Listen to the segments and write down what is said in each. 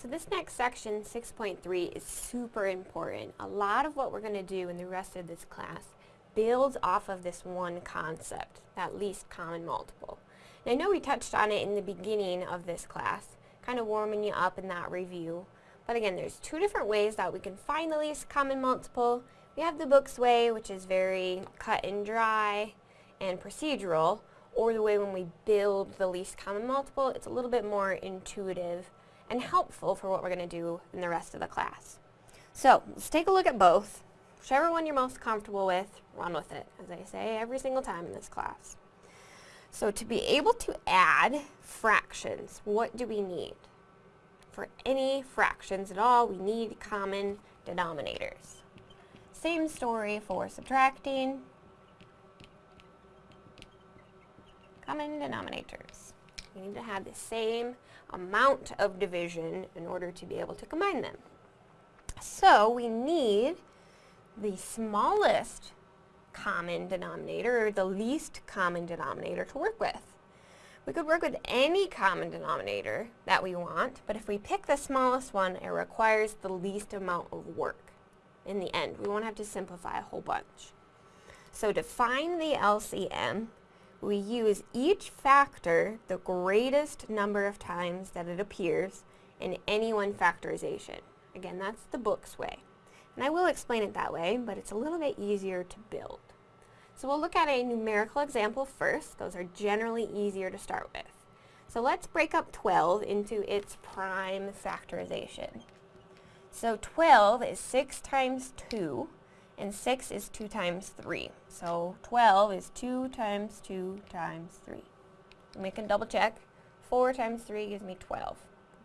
So this next section, 6.3, is super important. A lot of what we're going to do in the rest of this class builds off of this one concept, that least common multiple. And I know we touched on it in the beginning of this class, kind of warming you up in that review. But again, there's two different ways that we can find the least common multiple. We have the book's way, which is very cut and dry and procedural, or the way when we build the least common multiple, it's a little bit more intuitive and helpful for what we're going to do in the rest of the class. So, let's take a look at both. Whichever one you're most comfortable with, run with it, as I say every single time in this class. So to be able to add fractions, what do we need? For any fractions at all, we need common denominators. Same story for subtracting. Common denominators. We need to have the same amount of division in order to be able to combine them. So we need the smallest common denominator, or the least common denominator to work with. We could work with any common denominator that we want, but if we pick the smallest one, it requires the least amount of work. In the end, we won't have to simplify a whole bunch. So to find the LCM, we use each factor the greatest number of times that it appears in any one factorization. Again, that's the book's way. And I will explain it that way, but it's a little bit easier to build. So we'll look at a numerical example first. Those are generally easier to start with. So let's break up 12 into its prime factorization. So 12 is 6 times 2, and 6 is 2 times 3. So 12 is 2 times 2 times 3. And we can double check. 4 times 3 gives me 12.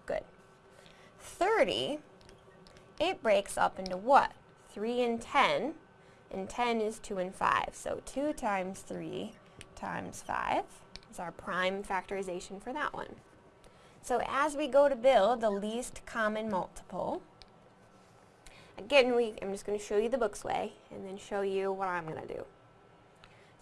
Good. 30 it breaks up into what? 3 and 10, and 10 is 2 and 5. So 2 times 3 times 5 is our prime factorization for that one. So as we go to build the least common multiple, again, we, I'm just going to show you the book's way, and then show you what I'm going to do.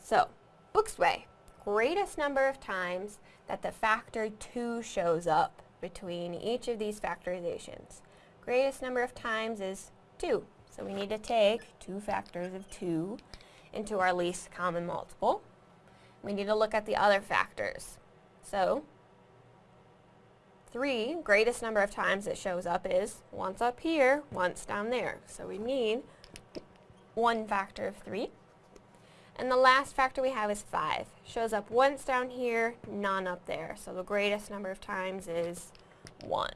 So, book's way, greatest number of times that the factor 2 shows up between each of these factorizations greatest number of times is 2. So we need to take two factors of 2 into our least common multiple. We need to look at the other factors. So 3, greatest number of times it shows up is once up here, once down there. So we need one factor of 3. And the last factor we have is 5. Shows up once down here, none up there. So the greatest number of times is 1.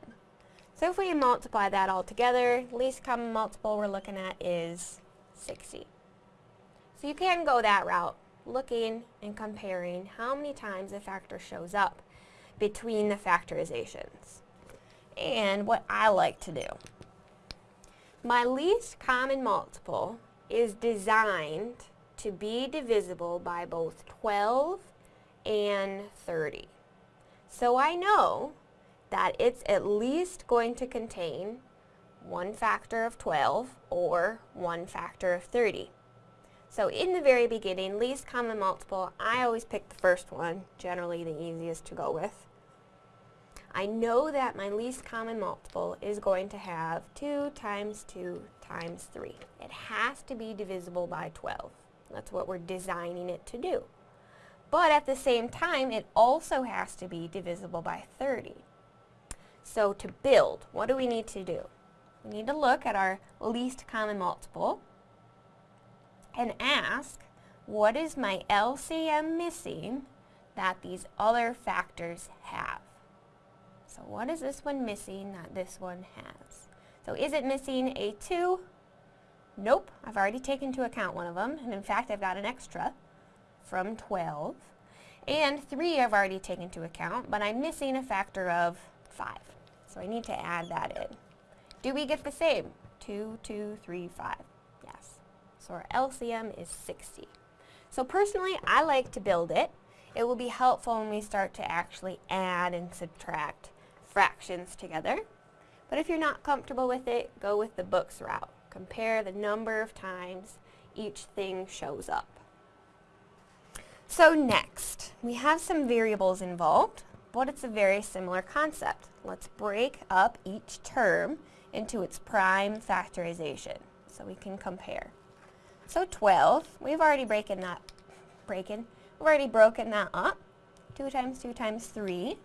So if we multiply that all together, least common multiple we're looking at is 60. So you can go that route, looking and comparing how many times a factor shows up between the factorizations. And what I like to do. My least common multiple is designed to be divisible by both 12 and 30. So I know that it's at least going to contain one factor of 12 or one factor of 30. So in the very beginning, least common multiple, I always pick the first one, generally the easiest to go with. I know that my least common multiple is going to have 2 times 2 times 3. It has to be divisible by 12. That's what we're designing it to do. But at the same time, it also has to be divisible by 30. So to build, what do we need to do? We need to look at our least common multiple and ask, what is my LCM missing that these other factors have? So what is this one missing that this one has? So is it missing a 2? Nope, I've already taken into account one of them, and in fact I've got an extra from 12. And 3 I've already taken into account, but I'm missing a factor of 5. So I need to add that in. Do we get the same? 2, 2, 3, 5. Our LCM is 60. So personally, I like to build it. It will be helpful when we start to actually add and subtract fractions together. But if you're not comfortable with it, go with the book's route. Compare the number of times each thing shows up. So next, we have some variables involved. but it's a very similar concept. Let's break up each term into its prime factorization so we can compare. So 12, we've already broken that, breaking, we've already broken that up. 2 times 2 times 3.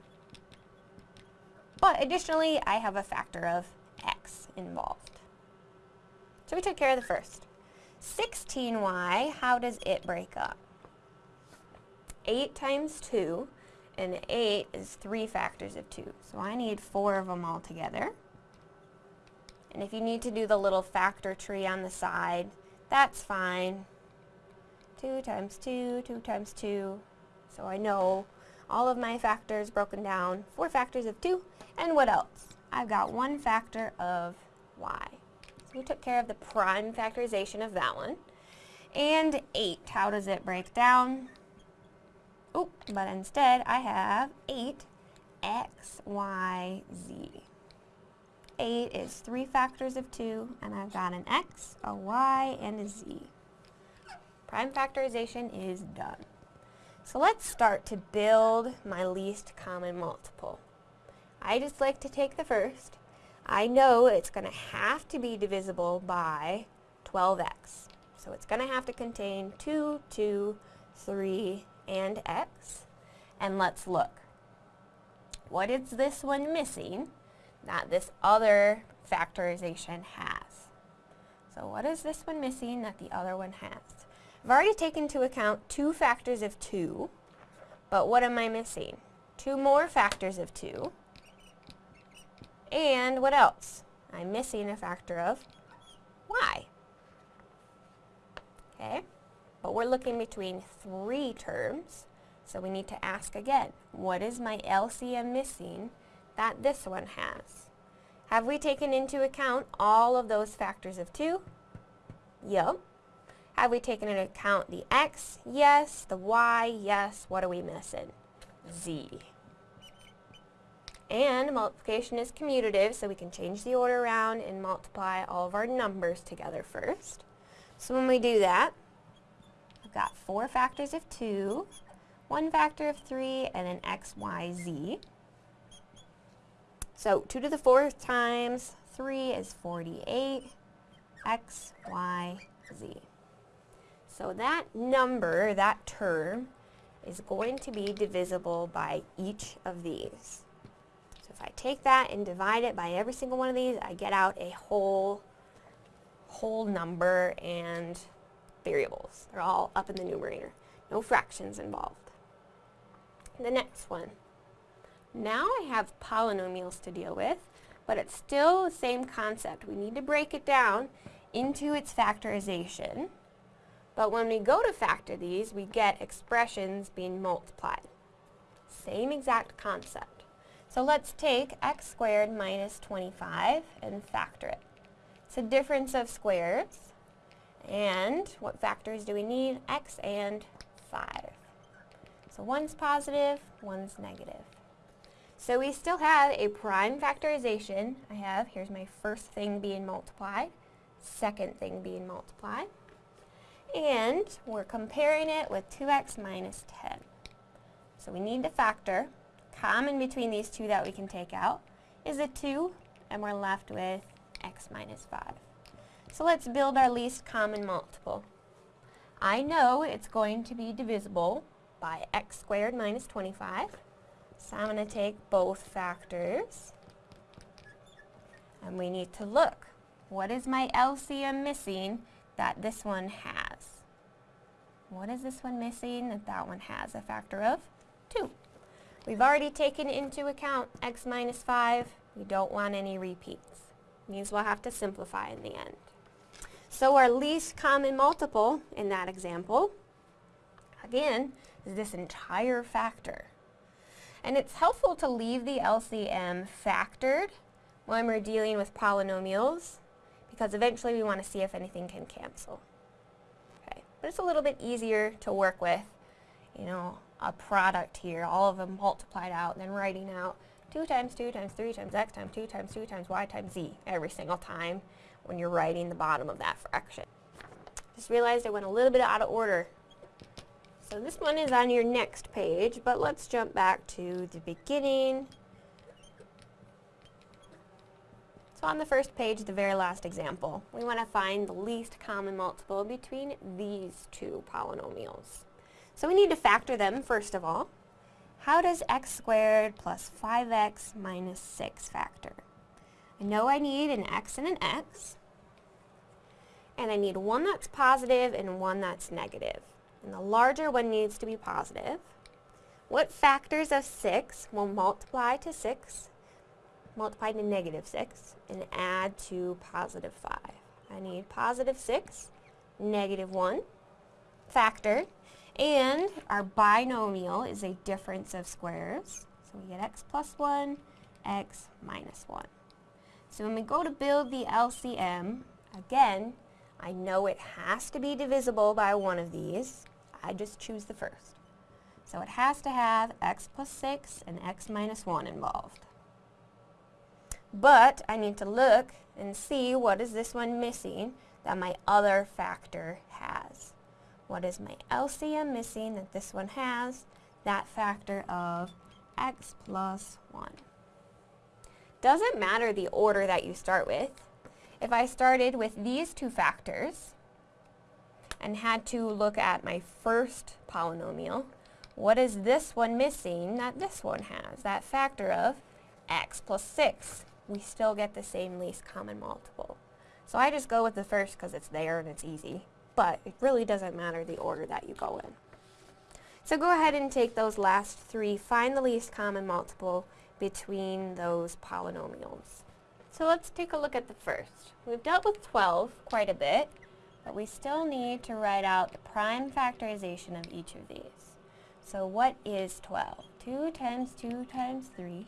But additionally, I have a factor of x involved. So we took care of the first. 16y, how does it break up? 8 times 2, and 8 is 3 factors of 2. So I need 4 of them all together. And if you need to do the little factor tree on the side, that's fine. 2 times 2, 2 times 2. So I know all of my factors broken down, 4 factors of 2, and what else? I've got one factor of y. So we took care of the prime factorization of that one. And 8, how does it break down? Oh, but instead I have 8 x, y, z. 8 is 3 factors of 2, and I've got an x, a y, and a z. Prime factorization is done. So let's start to build my least common multiple. I just like to take the first. I know it's going to have to be divisible by 12x. So it's going to have to contain 2, 2, 3, and x. And let's look. What is this one missing that this other factorization has? So what is this one missing that the other one has? I've already taken into account two factors of 2, but what am I missing? Two more factors of 2, and what else? I'm missing a factor of y. Okay, but we're looking between three terms, so we need to ask again, what is my LCM missing that this one has? Have we taken into account all of those factors of 2? Yep. Have we taken into account the x? Yes. The y? Yes. What are we missing? z. And multiplication is commutative, so we can change the order around and multiply all of our numbers together first. So when we do that, I've got four factors of 2, one factor of 3, and an x, y, z. So 2 to the 4th times 3 is 48, x, y, z. So that number, that term, is going to be divisible by each of these. So if I take that and divide it by every single one of these, I get out a whole, whole number and variables. They're all up in the numerator. No fractions involved. The next one. Now I have polynomials to deal with, but it's still the same concept. We need to break it down into its factorization. But when we go to factor these, we get expressions being multiplied. Same exact concept. So let's take x squared minus 25 and factor it. It's a difference of squares. And what factors do we need? x and 5. So one's positive, one's negative. So we still have a prime factorization. I have, here's my first thing being multiplied, second thing being multiplied. And we're comparing it with 2x minus 10. So we need to factor common between these two that we can take out is a 2, and we're left with x minus 5. So let's build our least common multiple. I know it's going to be divisible by x squared minus 25. So I'm going to take both factors. And we need to look. What is my LCM missing that this one has? What is this one missing that that one has? A factor of 2. We've already taken into account x minus 5. We don't want any repeats. Means we'll have to simplify in the end. So our least common multiple in that example, again, is this entire factor. And it's helpful to leave the LCM factored when we're dealing with polynomials because eventually we want to see if anything can cancel. Okay, but it's a little bit easier to work with, you know, a product here, all of them multiplied out, and then writing out 2 times 2 times 3 times x times 2 times 2 times y times z every single time when you're writing the bottom of that fraction. Just realized I went a little bit out of order. So this one is on your next page, but let's jump back to the beginning. So on the first page, the very last example, we want to find the least common multiple between these two polynomials. So we need to factor them first of all. How does x squared plus 5x minus 6 factor? I know I need an x and an x, and I need one that's positive and one that's negative. And the larger one needs to be positive. What factors of 6 will multiply to 6, multiply to negative 6, and add to positive 5? I need positive 6, negative 1, factor, and our binomial is a difference of squares. So we get x plus 1, x minus 1. So when we go to build the LCM, again, I know it has to be divisible by one of these. I just choose the first. So it has to have x plus 6 and x minus 1 involved. But I need to look and see what is this one missing that my other factor has. What is my LCM missing that this one has? That factor of x plus 1. Doesn't matter the order that you start with. If I started with these two factors and had to look at my first polynomial, what is this one missing that this one has? That factor of x plus 6. We still get the same least common multiple. So I just go with the first because it's there and it's easy but it really doesn't matter the order that you go in. So go ahead and take those last three, find the least common multiple between those polynomials. So let's take a look at the first. We've dealt with 12 quite a bit, but we still need to write out the prime factorization of each of these. So what is 12? 2 times 2 times 3.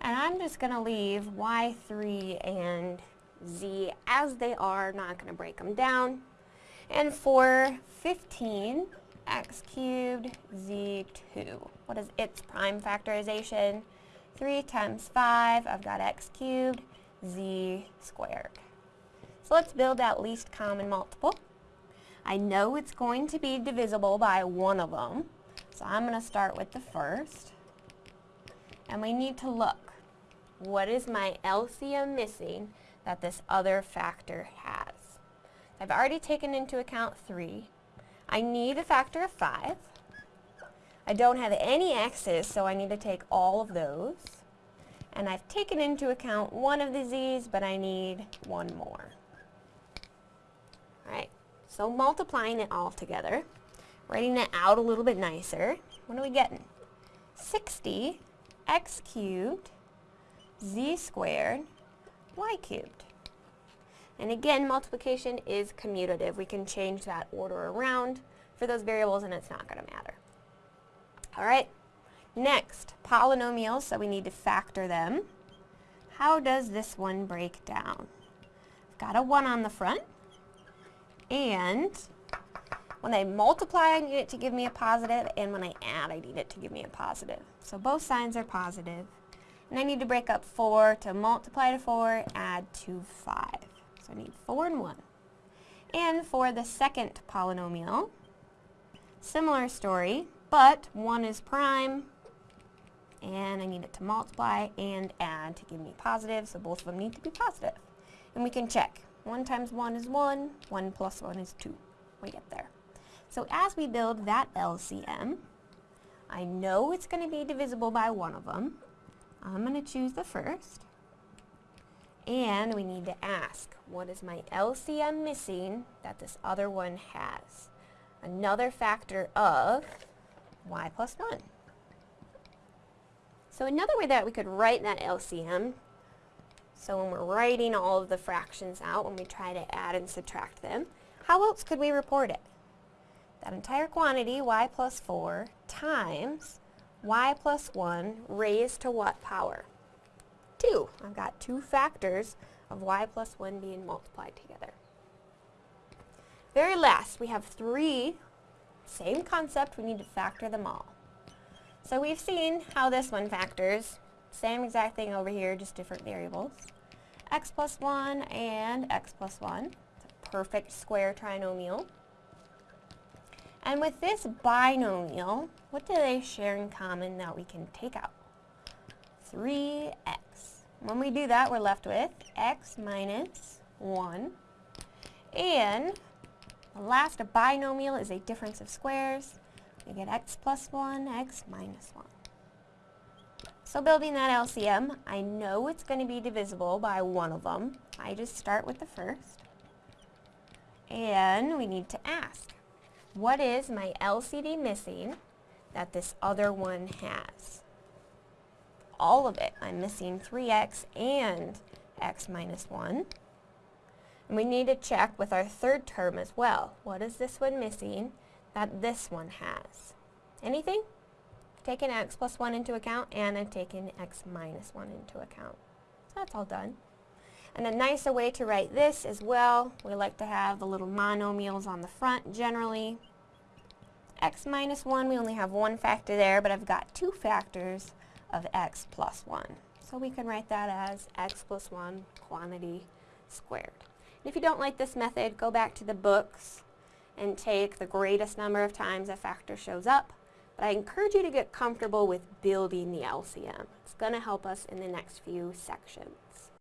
And I'm just going to leave y3 and z as they are, not going to break them down. And for 15, x cubed z2. What is its prime factorization? 3 times 5, I've got x cubed z squared. So let's build that least common multiple. I know it's going to be divisible by one of them, so I'm going to start with the first. And we need to look. What is my LCM missing that this other factor has? I've already taken into account 3. I need a factor of 5. I don't have any x's, so I need to take all of those. And I've taken into account one of the z's, but I need one more. So multiplying it all together, writing it out a little bit nicer, what are we getting? 60 x cubed z squared y cubed. And again, multiplication is commutative. We can change that order around for those variables and it's not going to matter. Alright, next, polynomials, so we need to factor them. How does this one break down? I've got a 1 on the front, and when I multiply, I need it to give me a positive, and when I add, I need it to give me a positive. So both signs are positive. And I need to break up 4 to multiply to 4, add to 5. So I need 4 and 1. And for the second polynomial, similar story, but 1 is prime, and I need it to multiply and add to give me positive, so both of them need to be positive. And we can check. 1 times 1 is 1, 1 plus 1 is 2. We get there. So as we build that LCM, I know it's going to be divisible by one of them. I'm going to choose the first. And we need to ask, what is my LCM missing that this other one has? Another factor of y plus 1. So another way that we could write that LCM, so when we're writing all of the fractions out, when we try to add and subtract them, how else could we report it? That entire quantity, y plus 4, times y plus 1 raised to what power? 2. I've got two factors of y plus 1 being multiplied together. Very last, we have three, same concept, we need to factor them all. So we've seen how this one factors, same exact thing over here, just different variables. x plus 1 and x plus 1. It's a perfect square trinomial. And with this binomial, what do they share in common that we can take out? 3x. When we do that, we're left with x minus 1. And the last binomial is a difference of squares. We get x plus 1, x minus 1. So building that LCM, I know it's going to be divisible by one of them. I just start with the first. And we need to ask, what is my LCD missing that this other one has? All of it. I'm missing 3x and x minus 1. And we need to check with our third term as well. What is this one missing that this one has? Anything? Taken x plus 1 into account and I've taken x minus 1 into account. So that's all done. And a nicer way to write this as well, we like to have the little monomials on the front generally. x minus 1, we only have one factor there, but I've got two factors of x plus 1. So we can write that as x plus 1 quantity squared. And if you don't like this method, go back to the books and take the greatest number of times a factor shows up but I encourage you to get comfortable with building the LCM. It's going to help us in the next few sections.